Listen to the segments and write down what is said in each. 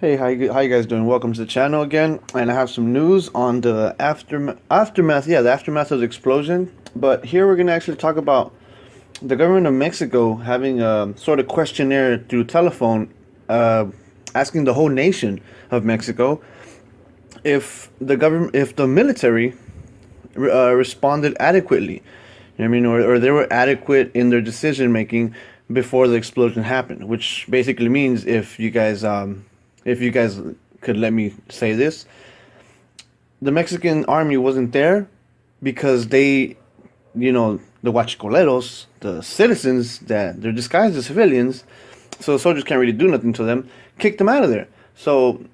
Hey, how you, how you guys doing? Welcome to the channel again, and I have some news on the aftermath, aftermath, yeah, the aftermath of the explosion. But here we're gonna actually talk about the government of Mexico having a sort of questionnaire through telephone, uh, asking the whole nation of Mexico if the government, if the military uh, responded adequately. You know I mean, or, or they were adequate in their decision making before the explosion happened, which basically means if you guys um, if you guys could let me say this, the Mexican army wasn't there because they, you know, the huachicoleros, the citizens that they're disguised as civilians, so the soldiers can't really do nothing to them, kicked them out of there. So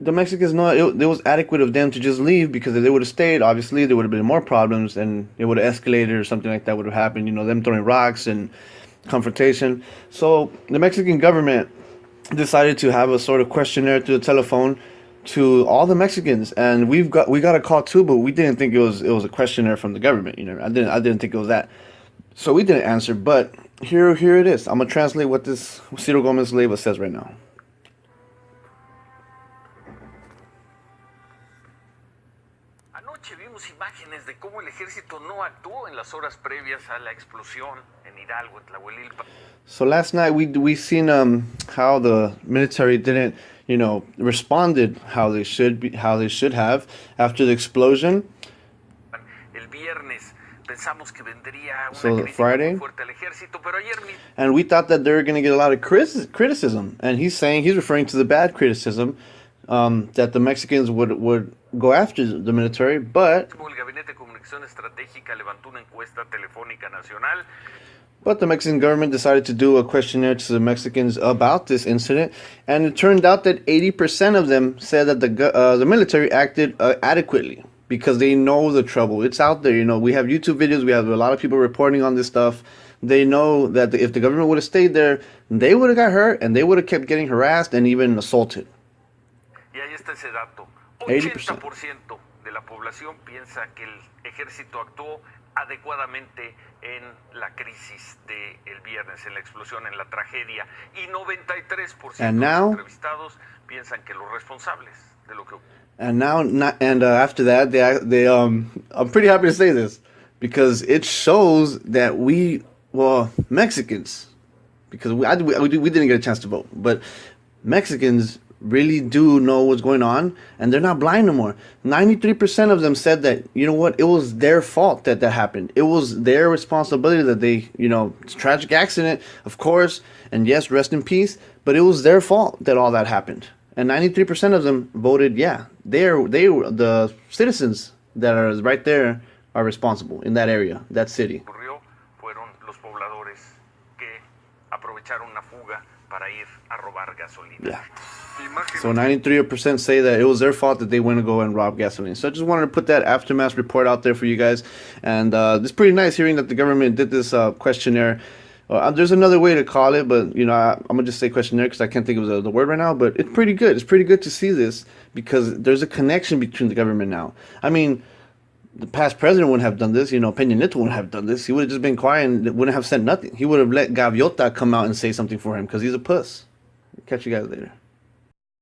the Mexicans know it, it was adequate of them to just leave because if they would have stayed, obviously there would have been more problems and it would have escalated or something like that would have happened. You know, them throwing rocks and confrontation. So the Mexican government decided to have a sort of questionnaire through the telephone to all the Mexicans, and we've got we got a call too, but we didn't think it was it was a questionnaire from the government. You know, I didn't I didn't think it was that, so we didn't answer. But here here it is. I'm gonna translate what this Ciro Gomez Leyva says right now. Anoche vimos imágenes de cómo el ejército no actuó en las horas previas a la explosión en Hidalgo, en Tlahuelilpa. So last night we we seen um how the military didn't you know responded how they should be how they should have after the explosion. Pensamos que vendría una So, Friday? muy fuerte al ejército, pero ayer mismo And we thought that they were going to get a lot of criticism. And he's saying, he's referring to the bad criticism um, that the Mexicans would, would go after the military. But, el Gabinete de Comunicación Estratégica levantó una encuesta telefónica nacional but the Mexican government decided to do a questionnaire to the Mexicans about this incident. And it turned out that 80% of them said that the, uh, the military acted uh, adequately because they know the trouble. It's out there. You know, we have YouTube videos. We have a lot of people reporting on this stuff. They know that if the government would have stayed there, they would have got hurt and they would have kept getting harassed and even assaulted. y ahí está ese dato. 80%. 80% de la población piensa que el ejército actuó adecuadamente en la crisis del viernes, en la explosión, en la tragedia. Y 93% And de now- los entrevistados piensan que los responsables de lo que And now, and uh, after that, they they um, I'm pretty happy to say this because it shows that we, well, Mexicans, because we I, we, we didn't get a chance to vote, but Mexicans really do know what's going on, and they're not blind no more. Ninety three percent of them said that you know what, it was their fault that that happened. It was their responsibility that they, you know, tragic accident, of course, and yes, rest in peace. But it was their fault that all that happened and 93% of them voted yeah. They're they were the citizens that are right there are responsible in that area that city. Ocurrió fueron los pobladores que aprovecharon una fuga para ir a robar gasolina. yeah. So 93% say that it was their fault that they went to go and rob gasoline. So i just wanted to put that aftermath report out there for you guys. And uh, it's pretty nice hearing that the government did this uh, questionnaire uh, there's another way to call it, but you know I, I'm gonna just say questionnaire because I can't think of the, the word right now. But it's pretty good. It's pretty good to see this because there's a connection between the government now. I mean, the past president wouldn't have done this. You know, Peña Nieto wouldn't have done this. He would have just been quiet and wouldn't have said nothing. He would have let Gaviota come out and say something for him because he's a puss. Catch you guys later.